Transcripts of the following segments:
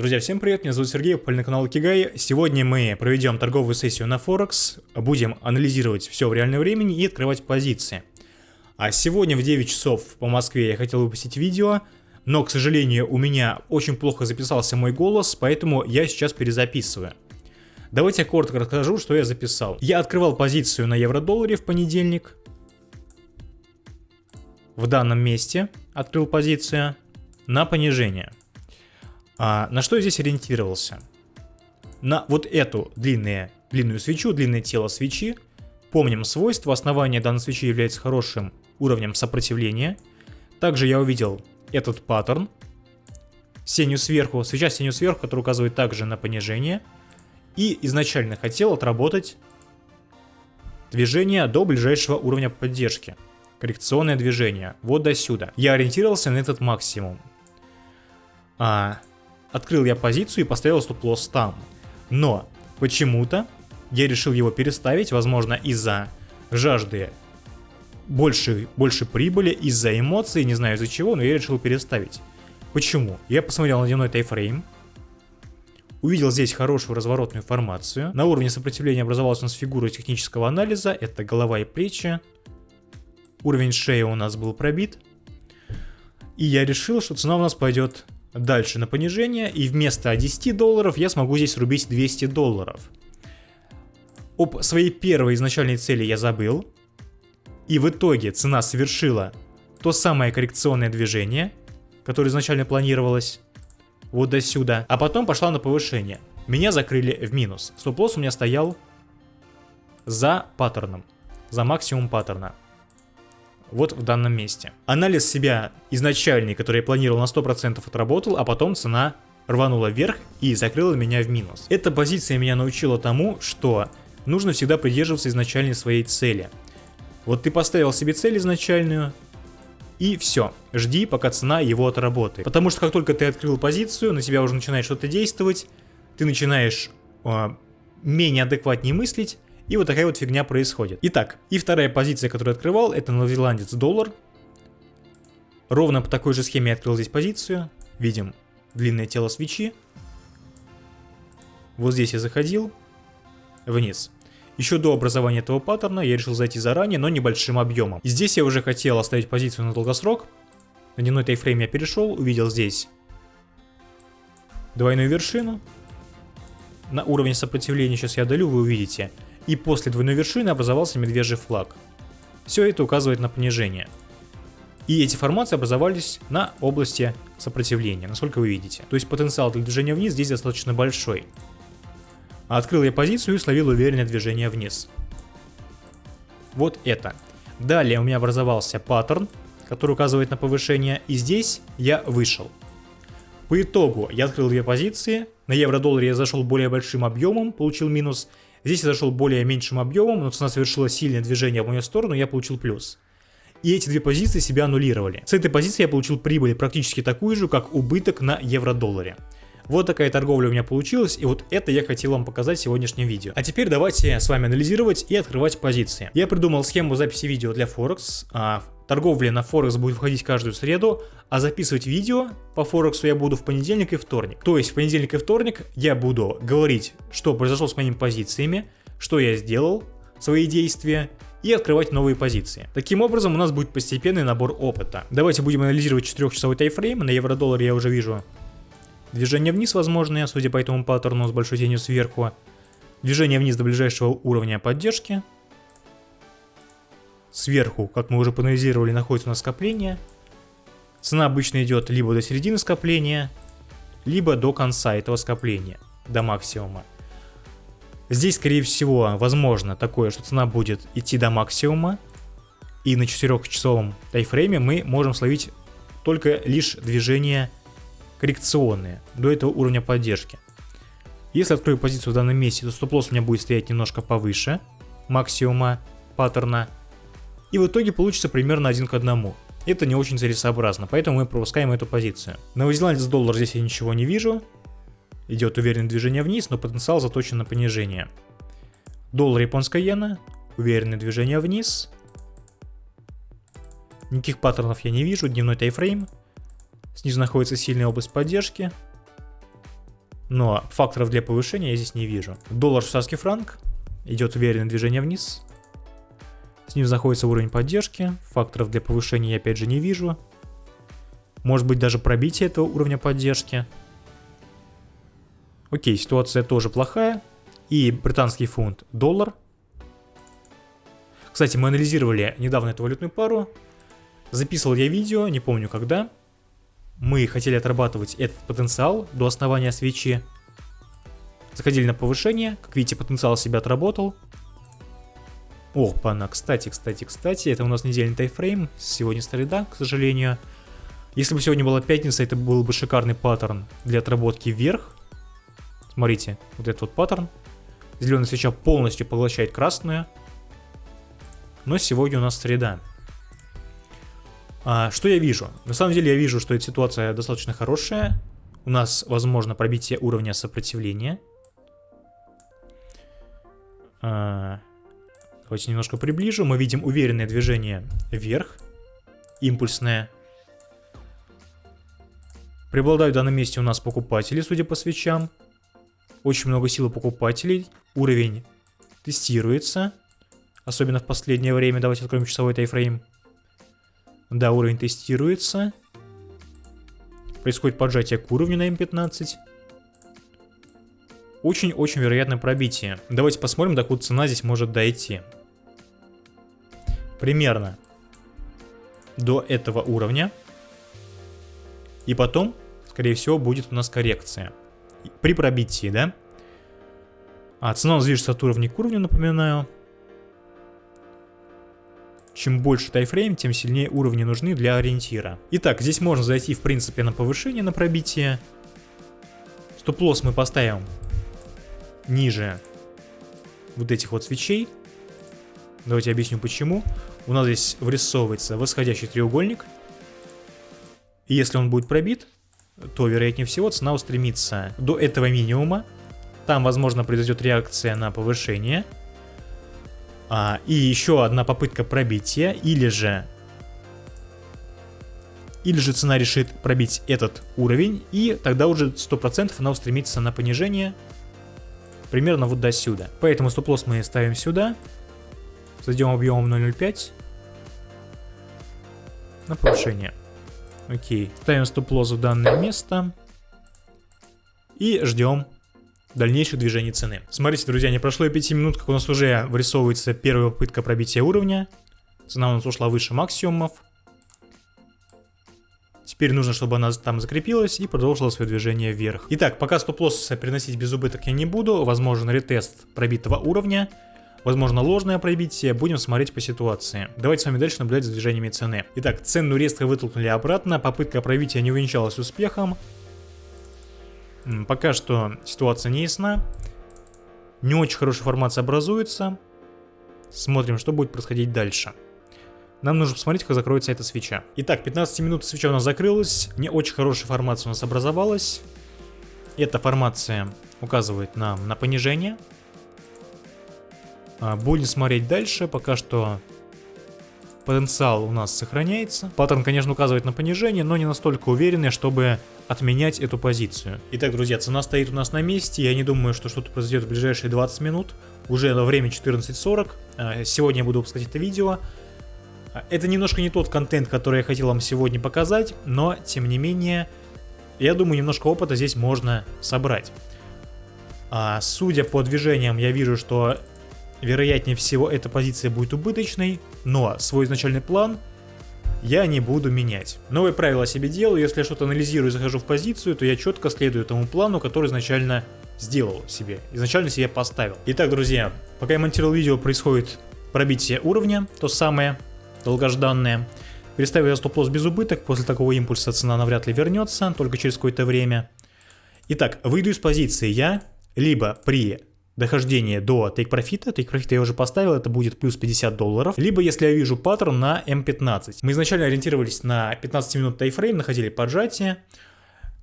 Друзья, всем привет, меня зовут Сергей, попали на канал Кигай. Сегодня мы проведем торговую сессию на Форекс, будем анализировать все в реальном времени и открывать позиции. А сегодня в 9 часов по Москве я хотел выпустить видео, но, к сожалению, у меня очень плохо записался мой голос, поэтому я сейчас перезаписываю. Давайте я коротко расскажу, что я записал. Я открывал позицию на евро-долларе в понедельник. В данном месте открыл позицию на понижение. А, на что я здесь ориентировался? На вот эту длинные, длинную свечу, длинное тело свечи. Помним свойства, основание данной свечи является хорошим уровнем сопротивления. Также я увидел этот паттерн. Сенью сверху, свеча сенью сверху, который указывает также на понижение. И изначально хотел отработать движение до ближайшего уровня поддержки. Коррекционное движение, вот до сюда. Я ориентировался на этот максимум. А, Открыл я позицию и поставил стоп-лосс там. Но почему-то я решил его переставить, возможно из-за жажды больше, больше прибыли, из-за эмоций, не знаю из-за чего, но я решил переставить. Почему? Я посмотрел на дневной тайфрейм, увидел здесь хорошую разворотную формацию. На уровне сопротивления образовалась у нас фигура технического анализа, это голова и плечи. Уровень шеи у нас был пробит. И я решил, что цена у нас пойдет дальше на понижение, и вместо 10 долларов я смогу здесь рубить 200 долларов. Об своей первой изначальной цели я забыл, и в итоге цена совершила то самое коррекционное движение, которое изначально планировалось, вот до сюда, а потом пошла на повышение. Меня закрыли в минус. Стоп-лосс у меня стоял за паттерном, за максимум паттерна вот в данном месте. Анализ себя изначальный, который я планировал на 100% отработал, а потом цена рванула вверх и закрыла меня в минус. Эта позиция меня научила тому, что нужно всегда придерживаться изначальной своей цели. Вот ты поставил себе цель изначальную, и все, жди, пока цена его отработает. Потому что как только ты открыл позицию, на тебя уже начинает что-то действовать, ты начинаешь э, менее адекватнее мыслить, и вот такая вот фигня происходит. Итак, и вторая позиция, которую открывал, это новозеландец доллар. Ровно по такой же схеме я открыл здесь позицию. Видим длинное тело свечи. Вот здесь я заходил вниз. Еще до образования этого паттерна я решил зайти заранее, но небольшим объемом. Здесь я уже хотел оставить позицию на долгосрок. На дневной тайфрейм я перешел, увидел здесь двойную вершину. На уровне сопротивления сейчас я долю, вы увидите и после двойной вершины образовался медвежий флаг. Все это указывает на понижение. И эти формации образовались на области сопротивления, насколько вы видите. То есть потенциал для движения вниз здесь достаточно большой. Открыл я позицию и словил уверенное движение вниз. Вот это. Далее у меня образовался паттерн, который указывает на повышение, и здесь я вышел. По итогу я открыл две позиции, на евро-долларе я зашел более большим объемом, получил минус, Здесь я зашел более меньшим объемом, но цена совершила сильное движение в мою сторону, я получил плюс. И эти две позиции себя аннулировали. С этой позиции я получил прибыль практически такую же, как убыток на евро-долларе. Вот такая торговля у меня получилась, и вот это я хотел вам показать в сегодняшнем видео. А теперь давайте с вами анализировать и открывать позиции. Я придумал схему записи видео для Форекс. Торговля на Форекс будет входить каждую среду, а записывать видео по Форексу я буду в понедельник и вторник. То есть в понедельник и вторник я буду говорить, что произошло с моими позициями, что я сделал, свои действия и открывать новые позиции. Таким образом у нас будет постепенный набор опыта. Давайте будем анализировать 4-часовой тайфрейм. На евро-доллар я уже вижу Движение вниз возможное, судя по этому паттерну с большой тенью сверху. Движение вниз до ближайшего уровня поддержки. Сверху, как мы уже проанализировали, находится у нас скопление. Цена обычно идет либо до середины скопления, либо до конца этого скопления, до максимума. Здесь, скорее всего, возможно такое, что цена будет идти до максимума, и на 4-часовом тайфрейме мы можем словить только лишь движение коррекционные до этого уровня поддержки. Если открою позицию в данном месте, то стоп-лосс у меня будет стоять немножко повыше максимума паттерна. И в итоге получится примерно один к одному. Это не очень целесообразно, поэтому мы пропускаем эту позицию. Новозеландец доллар здесь я ничего не вижу. Идет уверенное движение вниз, но потенциал заточен на понижение. Доллар японская иена, уверенное движение вниз. Никаких паттернов я не вижу, дневной тайфрейм. Снизу находится сильная область поддержки. Но факторов для повышения я здесь не вижу. Доллар швейцарский франк. Идет уверенное движение вниз. С ним находится уровень поддержки. Факторов для повышения я опять же не вижу. Может быть даже пробитие этого уровня поддержки. Окей, ситуация тоже плохая. И британский фунт, доллар. Кстати, мы анализировали недавно эту валютную пару. Записывал я видео, не помню когда. Мы хотели отрабатывать этот потенциал до основания свечи. Заходили на повышение. Как видите, потенциал себя отработал. Ох, пана, кстати, кстати, кстати, это у нас недельный тайфрейм, сегодня среда, к сожалению. Если бы сегодня была пятница, это был бы шикарный паттерн для отработки вверх. Смотрите, вот этот вот паттерн. Зеленая свеча полностью поглощает красную. Но сегодня у нас среда. А, что я вижу? На самом деле я вижу, что эта ситуация достаточно хорошая. У нас возможно пробитие уровня сопротивления. А, Давайте немножко приближу. Мы видим уверенное движение вверх. Импульсное. Преобладают в данном месте у нас покупатели, судя по свечам. Очень много силы покупателей. Уровень тестируется. Особенно в последнее время. Давайте откроем часовой тайфрейм. Да, уровень тестируется. Происходит поджатие к уровню на М15. Очень-очень вероятное пробитие. Давайте посмотрим, докуда цена здесь может дойти примерно до этого уровня. И потом, скорее всего, будет у нас коррекция. При пробитии, да? А цена у нас движется от уровня к уровню, напоминаю. Чем больше тайфрейм, тем сильнее уровни нужны для ориентира. Итак, здесь можно зайти, в принципе, на повышение, на пробитие. Стоп-лосс мы поставим ниже вот этих вот свечей. Давайте объясню почему у нас здесь вырисовывается восходящий треугольник. И если он будет пробит, то, вероятнее всего, цена устремится до этого минимума. Там, возможно, произойдет реакция на повышение. А, и еще одна попытка пробития, или же... Или же цена решит пробить этот уровень, и тогда уже 100% она устремится на понижение примерно вот до сюда. Поэтому стоп-лосс мы ставим сюда. Зайдем объемом 0.05. На повышение. Окей. Ставим стоп-лосс в данное место. И ждем дальнейших движений цены. Смотрите, друзья, не прошло и 5 минут, как у нас уже вырисовывается первая попытка пробития уровня. Цена у нас ушла выше максимумов. Теперь нужно, чтобы она там закрепилась и продолжила свое движение вверх. Итак, пока стоп-лосс переносить без убыток я не буду. Возможен ретест пробитого уровня. Возможно ложное пробитие, будем смотреть по ситуации. Давайте с вами дальше наблюдать за движениями цены. Итак, цену резко вытолкнули обратно, попытка пробития не увенчалась успехом. Пока что ситуация не ясна. Не очень хорошая формация образуется. Смотрим, что будет происходить дальше. Нам нужно посмотреть, как закроется эта свеча. Итак, 15 минут свеча у нас закрылась. Не очень хорошая формация у нас образовалась. Эта формация указывает нам на понижение. А, будем смотреть дальше, пока что потенциал у нас сохраняется. Паттерн, конечно, указывает на понижение, но не настолько уверенный, чтобы отменять эту позицию. Итак, друзья, цена стоит у нас на месте. Я не думаю, что что-то произойдет в ближайшие 20 минут. Уже на время 14.40. А, сегодня я буду выпускать это видео. А, это немножко не тот контент, который я хотел вам сегодня показать, но, тем не менее, я думаю, немножко опыта здесь можно собрать. Судя по движениям, я вижу, что Вероятнее всего эта позиция будет убыточной, но свой изначальный план я не буду менять. Новые правила себе делаю, если я что-то анализирую и захожу в позицию, то я четко следую тому плану, который изначально сделал себе, изначально себе поставил. Итак, друзья, пока я монтировал видео, происходит пробитие уровня, то самое долгожданное. Переставил я стоп-лосс без убыток, после такого импульса цена навряд ли вернется, только через какое-то время. Итак, выйду из позиции я либо при дохождение до take profit, take profit я уже поставил, это будет плюс 50 долларов, либо если я вижу паттерн на M15. Мы изначально ориентировались на 15 минут тайфрейм, находили поджатие,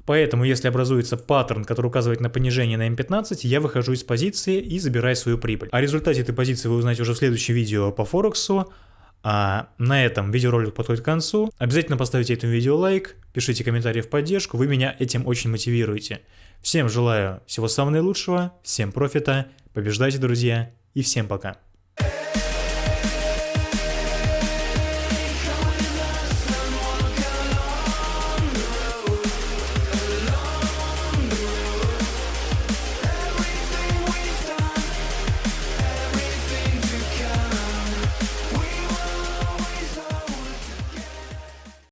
Поэтому, если образуется паттерн, который указывает на понижение на M15, я выхожу из позиции и забираю свою прибыль. О результате этой позиции вы узнаете уже в следующем видео по Форексу. А на этом видеоролик подходит к концу. Обязательно поставьте этому видео лайк, пишите комментарии в поддержку, вы меня этим очень мотивируете. Всем желаю всего самого наилучшего, всем профита, побеждайте, друзья, и всем пока.